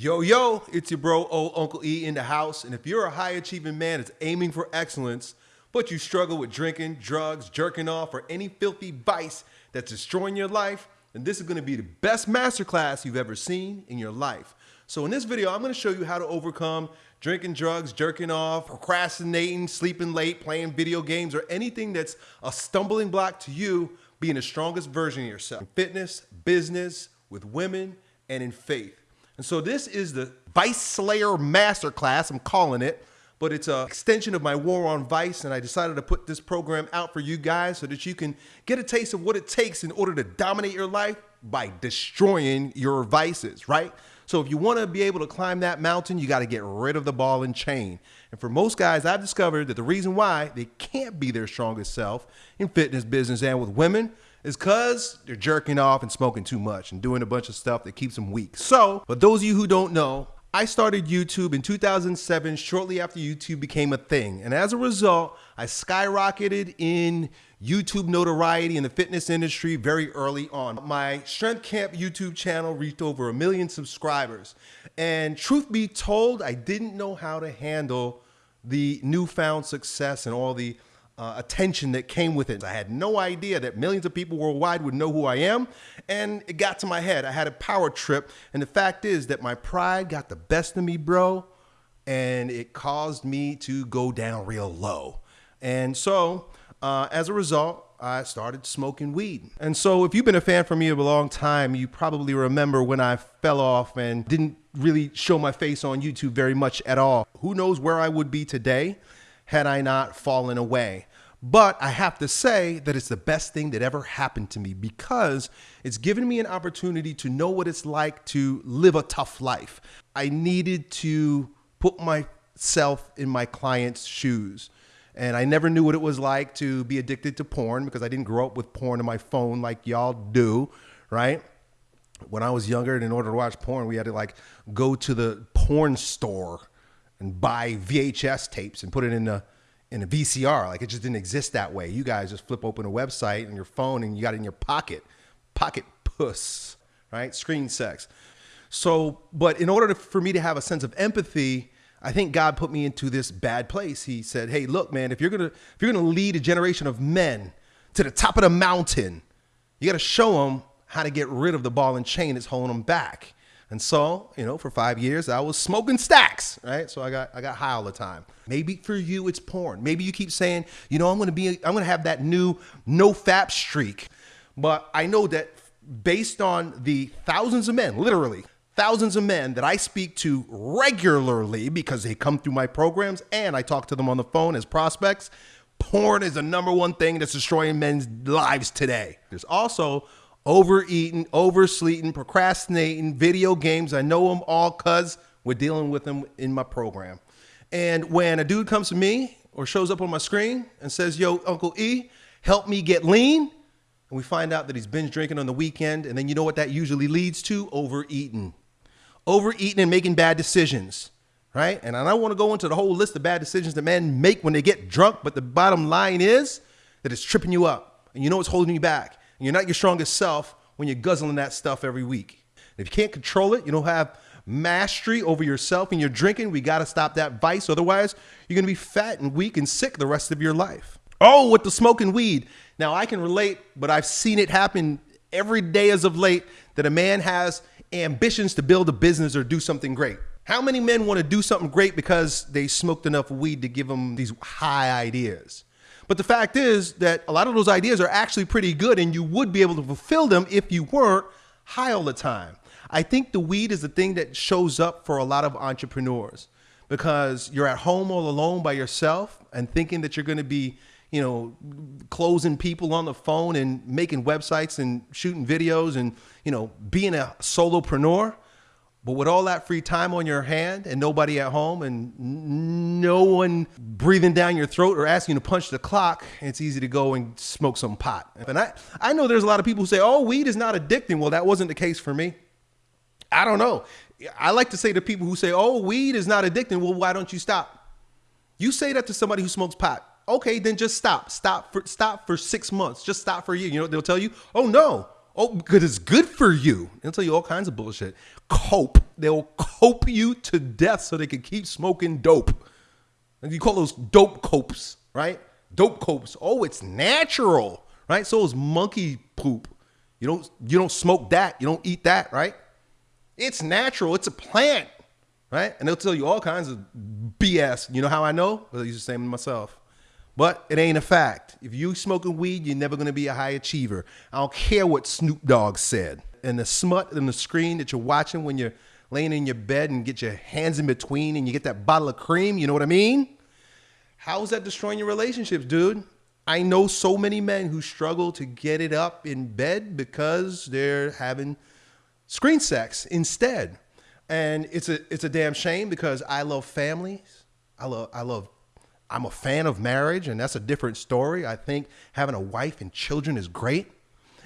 Yo, yo, it's your bro, old Uncle E in the house. And if you're a high achieving man that's aiming for excellence, but you struggle with drinking, drugs, jerking off, or any filthy vice that's destroying your life, then this is gonna be the best masterclass you've ever seen in your life. So in this video, I'm gonna show you how to overcome drinking drugs, jerking off, procrastinating, sleeping late, playing video games, or anything that's a stumbling block to you being the strongest version of yourself in fitness, business, with women, and in faith. And so this is the Vice Slayer Masterclass, I'm calling it, but it's an extension of my war on vice. And I decided to put this program out for you guys so that you can get a taste of what it takes in order to dominate your life by destroying your vices, right? So if you want to be able to climb that mountain, you got to get rid of the ball and chain. And for most guys, I've discovered that the reason why they can't be their strongest self in fitness, business, and with women is because they're jerking off and smoking too much and doing a bunch of stuff that keeps them weak. So, but those of you who don't know, I started YouTube in 2007, shortly after YouTube became a thing. And as a result, I skyrocketed in YouTube notoriety in the fitness industry very early on. My Strength Camp YouTube channel reached over a million subscribers. And truth be told, I didn't know how to handle the newfound success and all the uh, attention that came with it. I had no idea that millions of people worldwide would know who I am. And it got to my head. I had a power trip. And the fact is that my pride got the best of me, bro. And it caused me to go down real low. And so, uh, as a result, I started smoking weed. And so, if you've been a fan for me a long time, you probably remember when I fell off and didn't really show my face on YouTube very much at all. Who knows where I would be today had I not fallen away. But I have to say that it's the best thing that ever happened to me because it's given me an opportunity to know what it's like to live a tough life. I needed to put myself in my client's shoes. And I never knew what it was like to be addicted to porn because I didn't grow up with porn on my phone like y'all do, right? When I was younger, in order to watch porn, we had to like go to the porn store and buy VHS tapes and put it in the in a VCR. Like it just didn't exist that way. You guys just flip open a website on your phone and you got it in your pocket. Pocket puss, right? Screen sex. So, but in order to, for me to have a sense of empathy, I think God put me into this bad place. He said, "Hey, look, man, if you're gonna if you're gonna lead a generation of men to the top of the mountain, you got to show them how to get rid of the ball and chain that's holding them back." And so, you know, for five years I was smoking stacks, right? So I got I got high all the time. Maybe for you it's porn. Maybe you keep saying, you know, I'm gonna be I'm gonna have that new no fap streak. But I know that based on the thousands of men, literally thousands of men that I speak to regularly because they come through my programs and I talk to them on the phone as prospects, porn is the number one thing that's destroying men's lives today. There's also overeating, oversleeping, procrastinating, video games. I know them all because we're dealing with them in my program. And when a dude comes to me or shows up on my screen and says, Yo, Uncle E, help me get lean, and we find out that he's binge drinking on the weekend, and then you know what that usually leads to? Overeating. Overeating and making bad decisions, right? And I don't want to go into the whole list of bad decisions that men make when they get drunk, but the bottom line is that it's tripping you up, and you know it's holding you back and you're not your strongest self when you're guzzling that stuff every week. if you can't control it, you don't have mastery over yourself and you're drinking, we got to stop that vice. Otherwise, you're going to be fat and weak and sick the rest of your life. Oh, with the smoking weed. Now, I can relate, but I've seen it happen every day as of late that a man has ambitions to build a business or do something great. How many men want to do something great because they smoked enough weed to give them these high ideas? But the fact is that a lot of those ideas are actually pretty good and you would be able to fulfill them if you weren't high all the time. I think the weed is the thing that shows up for a lot of entrepreneurs because you're at home all alone by yourself and thinking that you're going to be, you know, closing people on the phone and making websites and shooting videos and, you know, being a solopreneur. But with all that free time on your hand and nobody at home and no one breathing down your throat or asking you to punch the clock, it's easy to go and smoke some pot. And I, I know there's a lot of people who say, oh, weed is not addicting. Well, that wasn't the case for me. I don't know. I like to say to people who say, oh, weed is not addicting. Well, why don't you stop? You say that to somebody who smokes pot. Okay, then just stop. Stop for stop for six months. Just stop for a year. You know what they'll tell you? Oh no. Oh, because it's good for you. They'll tell you all kinds of bullshit. Cope. They'll cope you to death so they can keep smoking dope. And you call those dope copes, right? Dope copes. Oh, it's natural, right? So is monkey poop. You don't you don't smoke that. You don't eat that, right? It's natural. It's a plant, right? And they'll tell you all kinds of BS. You know how I know? I use the same myself. But it ain't a fact. If you smoking weed, you're never gonna be a high achiever. I don't care what Snoop Dogg said. And the smut and the screen that you're watching when you're laying in your bed and get your hands in between and you get that bottle of cream, you know what I mean? How is that destroying your relationships, dude? I know so many men who struggle to get it up in bed because they're having screen sex instead. And it's a it's a damn shame because I love families. I love I love I'm a fan of marriage and that's a different story. I think having a wife and children is great.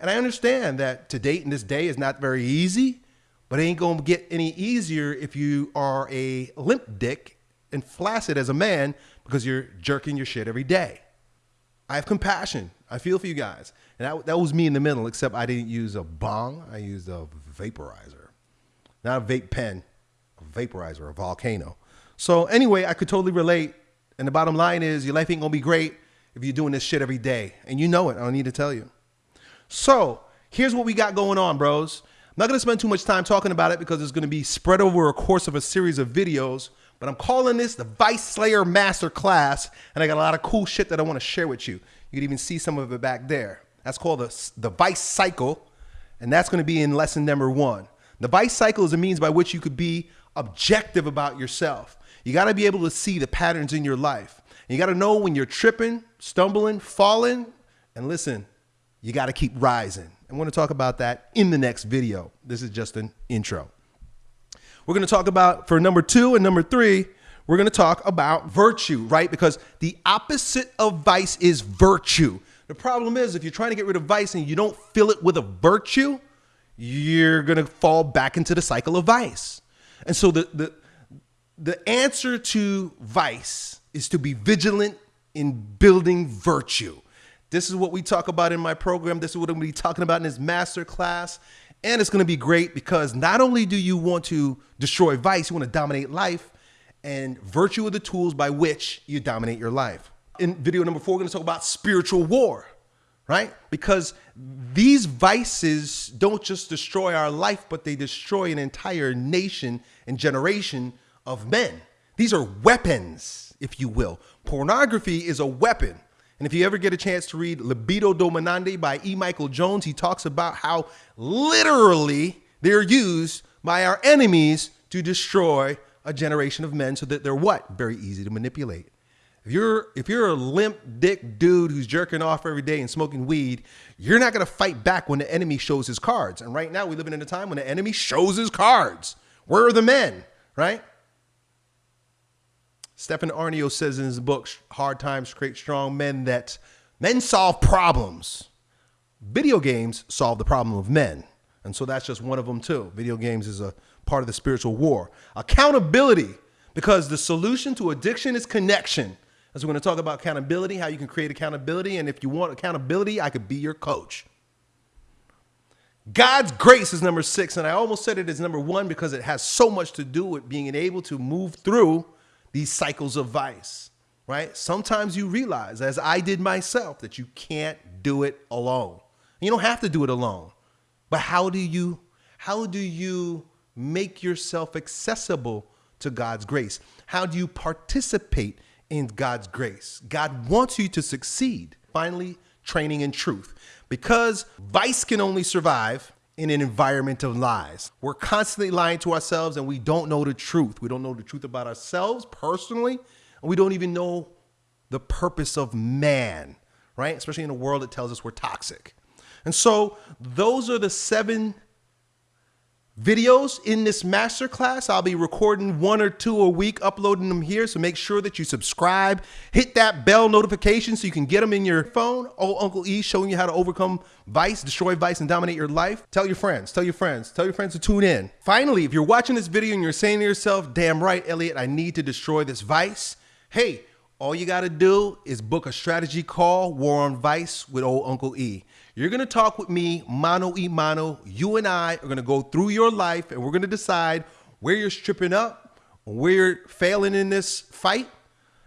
And I understand that to date in this day is not very easy, but it ain't to get any easier if you are a limp dick and flaccid as a man because you're jerking your shit every day. I have compassion. I feel for you guys. And that, that was me in the middle, except I didn't use a bong. I used a vaporizer. Not a vape pen, a vaporizer, a volcano. So anyway, I could totally relate. And the bottom line is your life ain't gonna be great if you're doing this shit every day. And you know it. I don't need to tell you. So here's what we got going on, bros. I'm not gonna spend too much time talking about it because it's gonna be spread over a course of a series of videos but I'm calling this the Vice Slayer Master Class, and I got a lot of cool shit that I want to share with you. You can even see some of it back there. That's called the, the Vice Cycle, and that's to be in lesson number one. The Vice Cycle is a means by which you could be objective about yourself. You got to be able to see the patterns in your life. You got to know when you're tripping, stumbling, falling, and listen, you got to keep rising. I'm going to talk about that in the next video. This is just an intro. We're going to talk about for number two and number three, we're going to talk about virtue, right? Because the opposite of vice is virtue. The problem is if you're trying to get rid of vice and you don't fill it with a virtue, you're going to fall back into the cycle of vice. And so the, the, the answer to vice is to be vigilant in building virtue. This is what we talk about in my program. This is what I'm going to be talking about in this master class. And it's going to be great because not only do you want to destroy vice, you want to dominate life, and virtue are the tools by which you dominate your life. In video number four, we're going to talk about spiritual war, right? Because these vices don't just destroy our life, but they destroy an entire nation and generation of men. These are weapons, if you will. Pornography is a weapon. And if you ever get a chance to read Libido Dominandi by E. Michael Jones, he talks about how literally they're used by our enemies to destroy a generation of men so that they're what? Very easy to manipulate. If you're if you're a limp dick dude who's jerking off every day and smoking weed, you're not going to fight back when the enemy shows his cards. And right now we live in a time when the enemy shows his cards. Where are the men, right? Stefan Aarnio says in his book, Hard Times Create Strong Men, that men solve problems. Video games solve the problem of men. And so that's just one of them, too. Video games is a part of the spiritual war. Accountability, because the solution to addiction is connection. As we're going to talk about accountability, how you can create accountability. And if you want accountability, I could be your coach. God's grace is number six. And I almost said it as number one because it has so much to do with being able to move through these cycles of vice, right? Sometimes you realize, as I did myself, that you can't do it alone. You don't have to do it alone. But how do you how do you make yourself accessible to God's grace? How do you participate in God's grace? God wants you to succeed. Finally, training in truth. Because vice can only survive in an environment of lies. We're constantly lying to ourselves and we don't know the truth. We don't know the truth about ourselves personally, and we don't even know the purpose of man, right? Especially in a world that tells us we're toxic. And so those are the seven videos in this masterclass. I'll be recording one or two a week, uploading them here. So make sure that you subscribe, hit that bell notification so you can get them in your phone. Oh, Uncle E showing you how to overcome vice, destroy vice, and dominate your life. Tell your friends, tell your friends, tell your friends to tune in. Finally, if you're watching this video and you're saying to yourself, damn right, Elliott, I need to destroy this vice. Hey, All you got to do is book a strategy call, War on Vice with old Uncle E. You're going to talk with me, mano e mano. You and I are going to go through your life and we're going to decide where you're stripping up, where you're failing in this fight.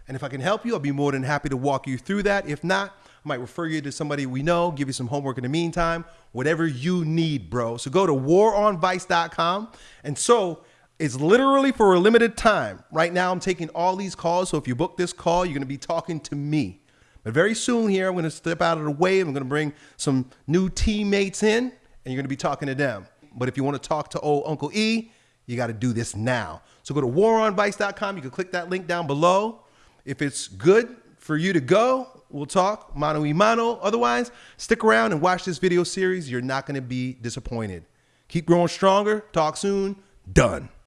And if I can help you, I'll be more than happy to walk you through that. If not, I might refer you to somebody we know, give you some homework in the meantime, whatever you need, bro. So go to waronvice.com. And so it's literally for a limited time. Right now, I'm taking all these calls. So if you book this call, you're going to be talking to me. But very soon here, I'm going to step out of the way. I'm going to bring some new teammates in, and you're going to be talking to them. But if you want to talk to old Uncle E, you got to do this now. So go to waronvice.com. You can click that link down below. If it's good for you to go, we'll talk mano y mano. Otherwise, stick around and watch this video series. You're not going to be disappointed. Keep growing stronger. Talk soon. Done.